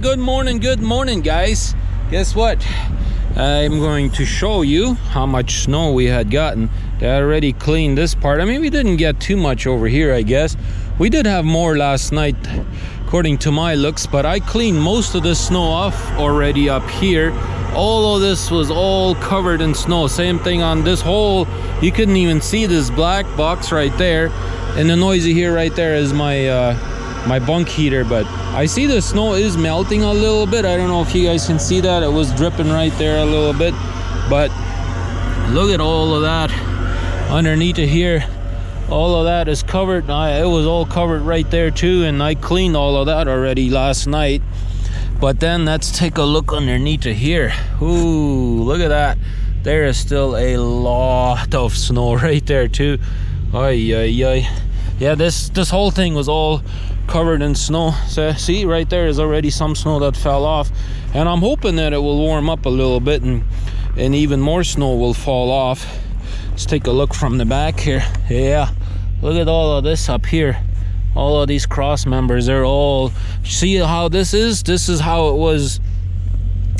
Good morning, good morning, guys. Guess what? I'm going to show you how much snow we had gotten. They already cleaned this part. I mean, we didn't get too much over here, I guess. We did have more last night, according to my looks, but I cleaned most of the snow off already up here. All of this was all covered in snow. Same thing on this whole, you couldn't even see this black box right there. And the noisy here right there is my uh, my bunk heater but I see the snow is melting a little bit. I don't know if you guys can see that. It was dripping right there a little bit but look at all of that underneath of here. All of that is covered. I, it was all covered right there too and I cleaned all of that already last night. But then let's take a look underneath of here. Ooh, look at that. There is still a lot of snow right there too. Ay. Yeah this this whole thing was all covered in snow. So see right there is already some snow that fell off. And i'm hoping that it will warm up a little bit and and even more snow will fall off. Let's take a look from the back here. Yeah look at all of this up here. All of these cross members they're all see how this is? This is how it was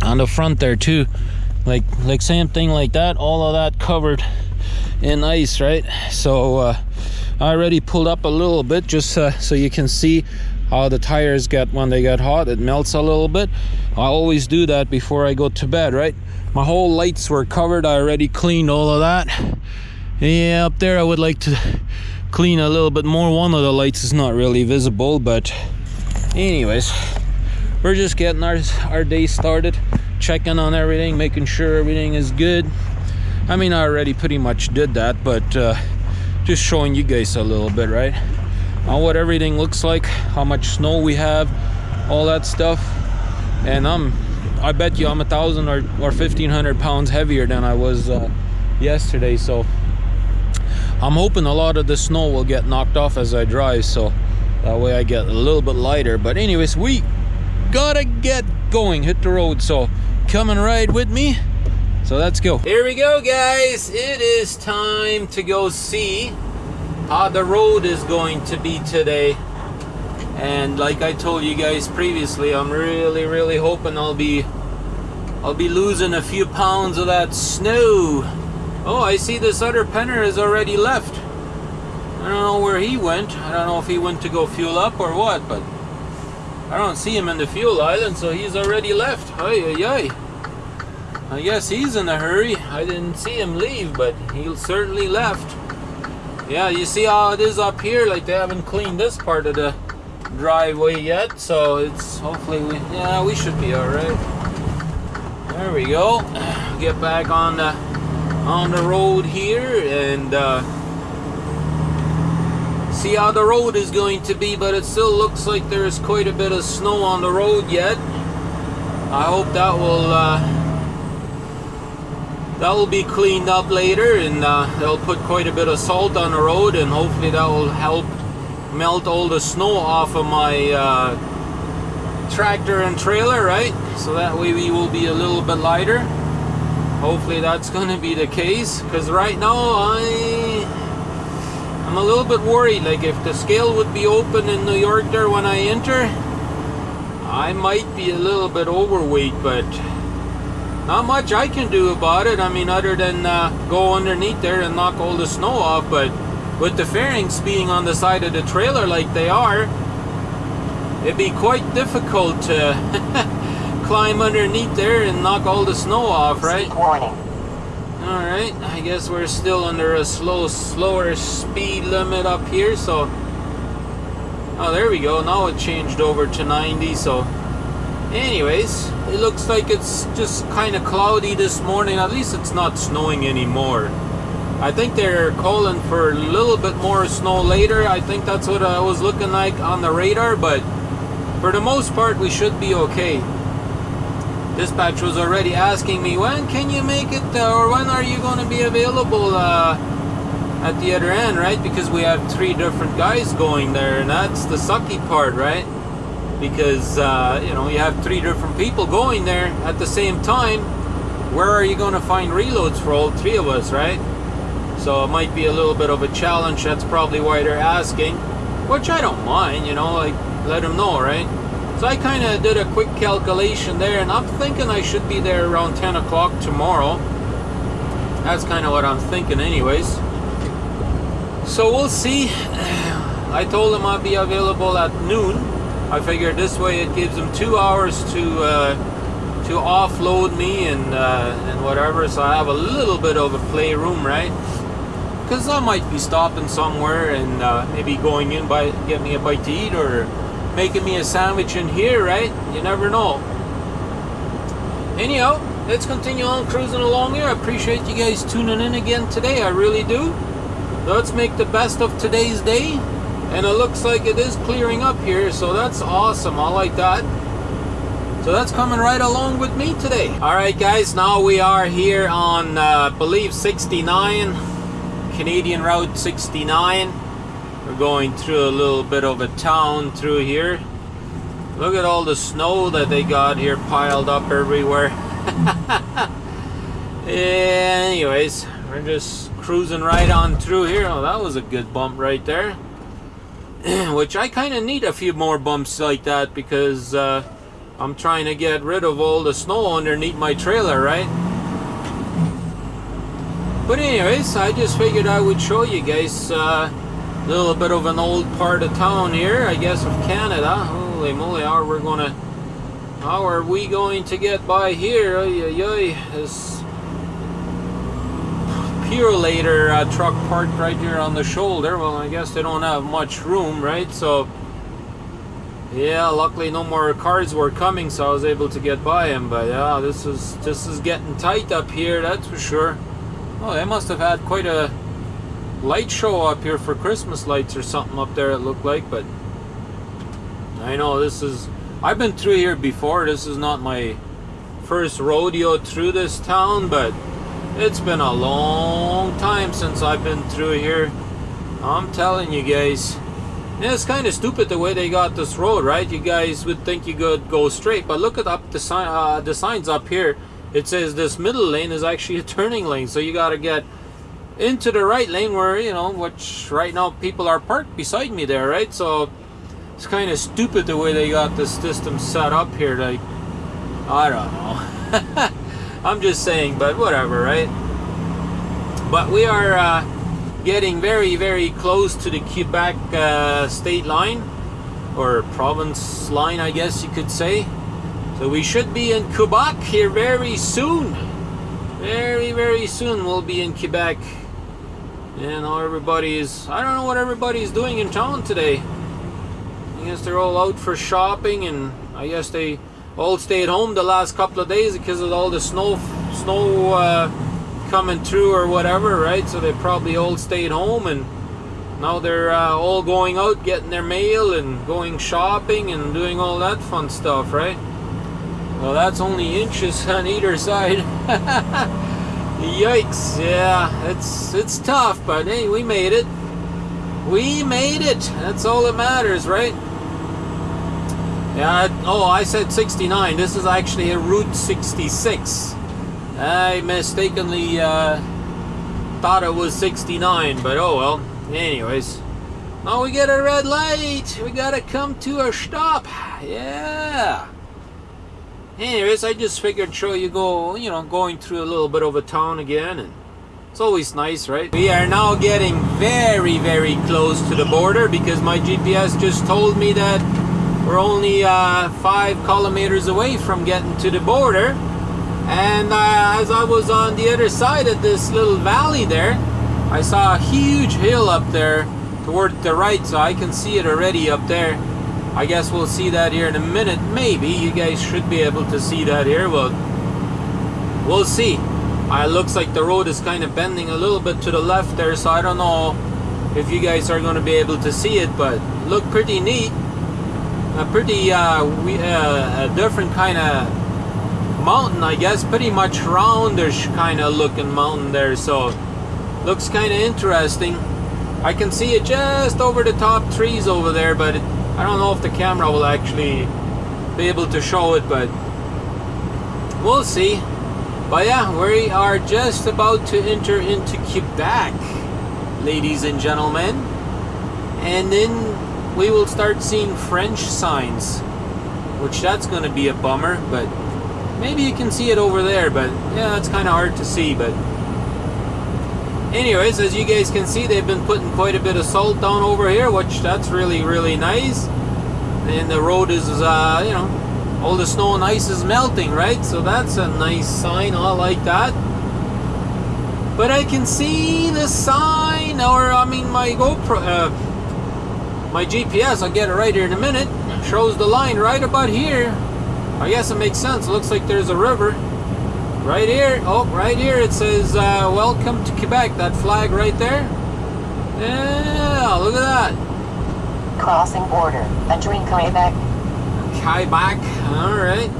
on the front there too. Like like same thing like that all of that covered in ice right? So uh I already pulled up a little bit just uh, so you can see how the tires get when they get hot. It melts a little bit. I always do that before I go to bed right? My whole lights were covered. I already cleaned all of that. Yeah up there I would like to clean a little bit more. One of the lights is not really visible but anyways we're just getting our, our day started checking on everything making sure everything is good. I mean I already pretty much did that but uh, just showing you guys a little bit right? On what everything looks like how much snow we have all that stuff. And i'm i bet you i'm a thousand or, or 1500 pounds heavier than i was uh, yesterday. So i'm hoping a lot of the snow will get knocked off as i drive so that way i get a little bit lighter. But anyways we gotta get going hit the road. So come and ride with me so let's go. Here we go, guys. It is time to go see how the road is going to be today. And like I told you guys previously, I'm really, really hoping I'll be I'll be losing a few pounds of that snow. Oh, I see this other penner has already left. I don't know where he went. I don't know if he went to go fuel up or what, but I don't see him in the fuel island, so he's already left. Ay, ay, ay. I guess he's in a hurry. I didn't see him leave, but he certainly left. Yeah, you see how it is up here? Like they haven't cleaned this part of the driveway yet, so it's hopefully we yeah we should be all right. There we go. Get back on the on the road here and uh, see how the road is going to be. But it still looks like there's quite a bit of snow on the road yet. I hope that will. Uh, that will be cleaned up later and uh, they'll put quite a bit of salt on the road and hopefully that will help melt all the snow off of my uh, tractor and trailer right? So that way we will be a little bit lighter. Hopefully that's going to be the case because right now I I'm a little bit worried. Like if the scale would be open in New York there when I enter I might be a little bit overweight but not much I can do about it. I mean, other than uh, go underneath there and knock all the snow off. But with the fairings being on the side of the trailer like they are, it'd be quite difficult to climb underneath there and knock all the snow off, right? Warning. All right, I guess we're still under a slow, slower speed limit up here, so. Oh, there we go. Now it changed over to 90, so anyways it looks like it's just kind of cloudy this morning. At least it's not snowing anymore. I think they're calling for a little bit more snow later. I think that's what I was looking like on the radar but for the most part we should be okay. Dispatch was already asking me when can you make it uh, or when are you going to be available uh, at the other end? Right? Because we have three different guys going there and that's the sucky part right because uh, you know you have three different people going there at the same time where are you going to find reloads for all three of us right so it might be a little bit of a challenge that's probably why they're asking which I don't mind you know like let them know right So I kind of did a quick calculation there, and I'm thinking I should be there around 10 o'clock tomorrow. That's kind of what I'm thinking, anyways. So we'll see. I told them I'd be available at noon. I figured this way it gives them two hours to uh, to offload me and uh, and whatever, so I have a little bit of a playroom, right? Because I might be stopping somewhere and uh, maybe going in by get me a bite to eat or making me a sandwich in here, right? You never know. Anyhow, let's continue on cruising along here. I appreciate you guys tuning in again today. I really do. Let's make the best of today's day. And it looks like it is clearing up here, so that's awesome. I like that. So that's coming right along with me today. All right, guys, now we are here on, uh, believe, 69, Canadian Route 69. We're going through a little bit of a town through here. Look at all the snow that they got here piled up everywhere. Anyways, we're just cruising right on through here. Oh, that was a good bump right there. Which I kind of need a few more bumps like that because uh, I'm trying to get rid of all the snow underneath my trailer, right? But anyways, I just figured I would show you guys uh, a little bit of an old part of town here, I guess, of Canada. Holy moly, how are we gonna, how are we going to get by here? Oy, oy, oy. This Purolator uh, truck parked right here on the shoulder. Well, I guess they don't have much room, right? So, yeah, luckily no more cars were coming, so I was able to get by them. But yeah, this is this is getting tight up here, that's for sure. Oh, they must have had quite a light show up here for Christmas lights or something up there it looked like but I know this is I've been through here before this is not my first rodeo through this town but it's been a long time since I've been through here. I'm telling you guys. It's kind of stupid the way they got this road right? You guys would think you could go straight but look at up the sign uh, the signs up here. It says this middle lane is actually a turning lane so you got to get into the right lane where you know which right now people are parked beside me there right? So it's kind of stupid the way they got this system set up here like I don't know I'm just saying but whatever right? But we are uh, getting very very close to the Quebec uh, state line or province line I guess you could say. So we should be in Quebec here very soon. Very very soon we'll be in Quebec. And know, everybody's, I don't know what everybody's doing in town today. I guess they're all out for shopping and I guess they all stayed home the last couple of days because of all the snow, snow uh, coming through or whatever, right? So they probably all stayed home and now they're uh, all going out getting their mail and going shopping and doing all that fun stuff, right? Well, that's only inches on either side. Yikes, yeah, it's it's tough, but hey, we made it. We made it. That's all that matters, right? Yeah, oh, I said 69. This is actually a Route 66. I mistakenly uh, thought it was 69, but oh well. Anyways. Oh, we get a red light. We gotta come to a stop. Yeah. Anyways, I just figured show you go, you know, going through a little bit of a town again and it's always nice, right? We are now getting very, very close to the border because my GPS just told me that we're only uh, five kilometers away from getting to the border. And uh, as I was on the other side of this little valley there, I saw a huge hill up there toward the right, so I can see it already up there. I guess we'll see that here in a minute. Maybe you guys should be able to see that here. Well, we'll see. Uh, it looks like the road is kind of bending a little bit to the left there, so I don't know if you guys are going to be able to see it, but look pretty neat. A pretty uh, we, uh, a different kind of mountain, I guess. Pretty much roundish kind of looking mountain there, so looks kind of interesting. I can see it just over the top trees over there, but it, I don't know if the camera will actually be able to show it, but we'll see. But yeah, we are just about to enter into Quebec, ladies and gentlemen. And then we will start seeing French signs. which that's going to be a bummer, but maybe you can see it over there, but yeah, it's kind of hard to see, but anyways, as you guys can see, they've been putting quite a bit of salt down over here, which that's really, really nice. And the road is, uh, you know, all the snow and ice is melting, right? So that's a nice sign. I like that. But I can see the sign, or I mean, my GoPro, uh, my GPS. I'll get it right here in a minute. Shows the line right about here. I guess it makes sense. It looks like there's a river. Right here, oh, right here it says, uh, welcome to Quebec, that flag right there. Yeah, look at that. Crossing border, entering Quebec. Quebec, alright.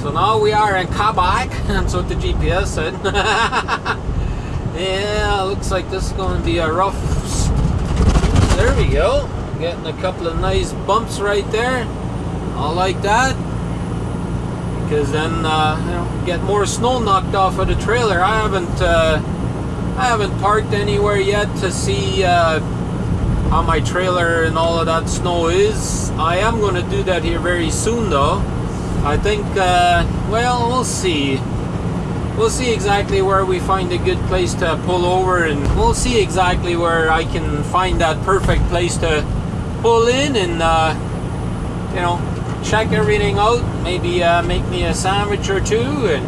So now we are in Quebec, that's what the GPS said. yeah, looks like this is going to be a rough... There we go. Getting a couple of nice bumps right there. I like that because then uh, you know, get more snow knocked off of the trailer. I haven't uh, I haven't parked anywhere yet to see uh, how my trailer and all of that snow is. I am going to do that here very soon though. I think uh, well we'll see. We'll see exactly where we find a good place to pull over and we'll see exactly where I can find that perfect place to pull in and uh, you know check everything out, maybe uh, make me a sandwich or two, and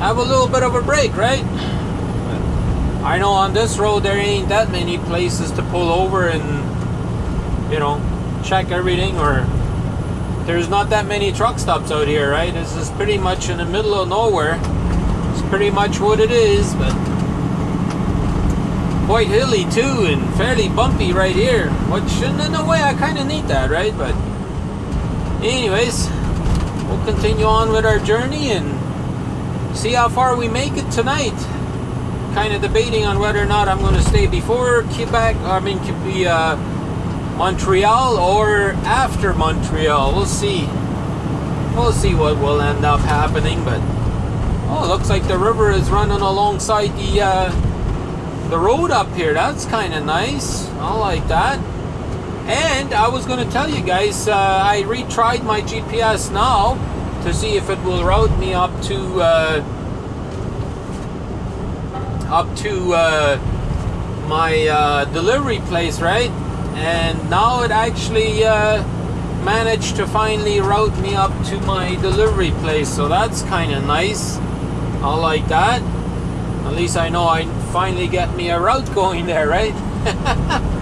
have a little bit of a break, right? I know on this road there ain't that many places to pull over and, you know, check everything, or there's not that many truck stops out here, right? This is pretty much in the middle of nowhere. It's pretty much what it is, but quite hilly too, and fairly bumpy right here, which in a way I kind of need that, right? But anyways, we'll continue on with our journey and see how far we make it tonight. Kind of debating on whether or not I'm going to stay before Quebec, I mean, could be uh, Montreal or after Montreal. We'll see. We'll see what will end up happening, but oh, looks like the river is running alongside the uh, the road up here. That's kind of nice. I like that. And I was going to tell you guys, uh, I retried my GPS now to see if it will route me up to uh, up to uh, my uh, delivery place, right? And now it actually uh, managed to finally route me up to my delivery place. So that's kind of nice. I like that. At least I know I finally get me a route going there, right?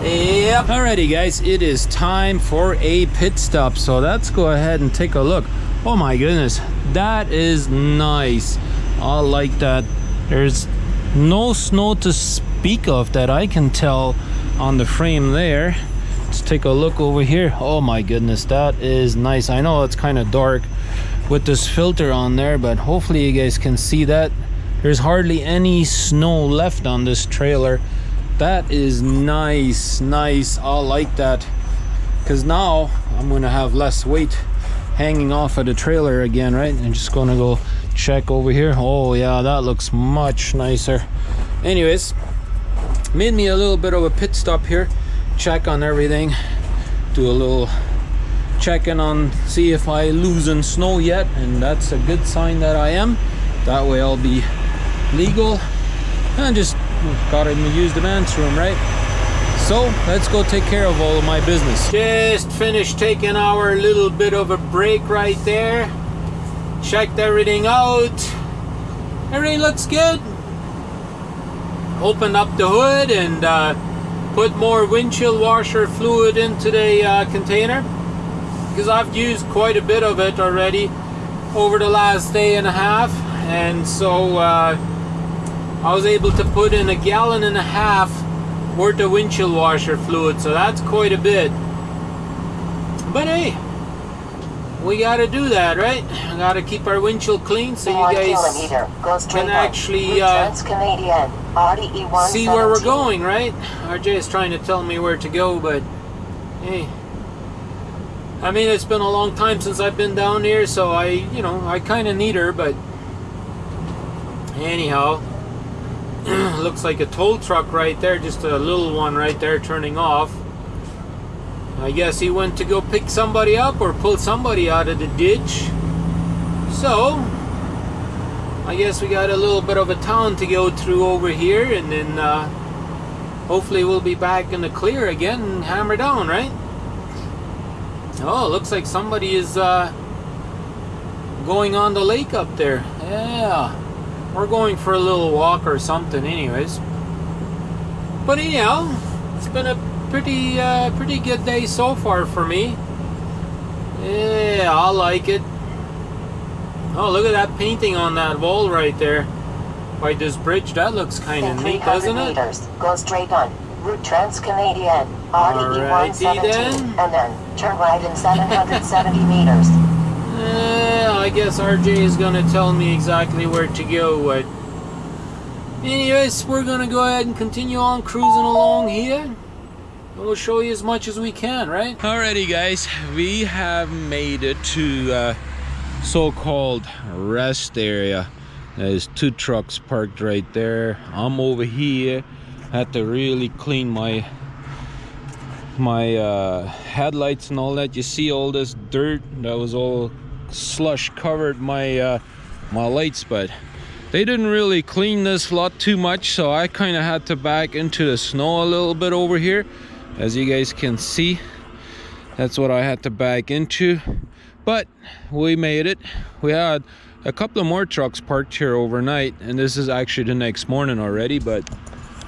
Yep. Alrighty guys, it is time for a pit stop. So let's go ahead and take a look. Oh my goodness, that is nice. I like that. There's no snow to speak of that I can tell on the frame there. Let's take a look over here. Oh my goodness, that is nice. I know it's kind of dark with this filter on there, but hopefully you guys can see that. There's hardly any snow left on this trailer. That is nice nice. I like that. Because now i'm gonna have less weight hanging off of the trailer again right? I'm just gonna go check over here. Oh yeah that looks much nicer. Anyways made me a little bit of a pit stop here check on everything do a little checking on see if i losing snow yet and that's a good sign that i am. That way i'll be legal and just gotta use the men's room, right? So let's go take care of all of my business. Just finished taking our little bit of a break right there. Checked everything out. Everything looks good. Opened up the hood and uh, put more windshield washer fluid into the uh, container because I've used quite a bit of it already over the last day and a half and so uh, I was able to put in a gallon and a half worth of windshield washer fluid, so that's quite a bit. But hey, we gotta do that, right? We gotta keep our windshield clean so you guys can actually uh, see where we're going, right? RJ is trying to tell me where to go, but hey. I mean, it's been a long time since I've been down here, so I, you know, I kind of need her, but anyhow, looks like a tow truck right there just a little one right there turning off I guess he went to go pick somebody up or pull somebody out of the ditch. So, I guess we got a little bit of a town to go through over here and then uh, hopefully we'll be back in the clear again and hammer down, right? Oh, looks like somebody is uh, going on the lake up there. Yeah, we're going for a little walk or something anyways. But anyhow, it's been a pretty uh, pretty good day so far for me. Yeah, I like it. Oh, look at that painting on that wall right there by this bridge. That looks kind of neat, doesn't it? go straight on. Route Trans-Canadian, RDE 117, then. and then turn right in 770 meters. Yeah, I guess RJ is gonna tell me exactly where to go. But anyways, we're gonna go ahead and continue on cruising along here. We'll show you as much as we can, right? Alrighty, guys, we have made it to uh, so-called rest area. There's two trucks parked right there. I'm over here. Had to really clean my my uh, headlights and all that. You see all this dirt that was all slush covered my uh, my lights, but they didn't really clean this lot too much, so I kind of had to back into the snow a little bit over here, as you guys can see. That's what I had to back into, but we made it. We had a couple of more trucks parked here overnight, and this is actually the next morning already, but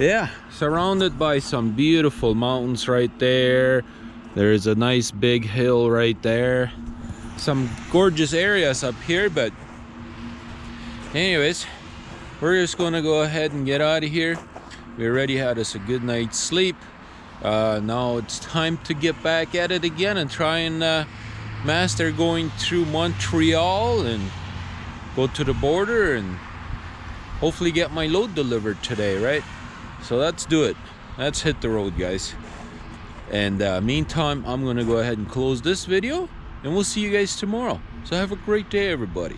yeah surrounded by some beautiful mountains right there there's a nice big hill right there some gorgeous areas up here but anyways we're just gonna go ahead and get out of here. We already had us a good night's sleep. Uh, now it's time to get back at it again and try and uh, master going through Montreal and go to the border and hopefully get my load delivered today right? So let's do it. Let's hit the road guys. And uh, meantime i'm gonna go ahead and close this video and we'll see you guys tomorrow. So have a great day everybody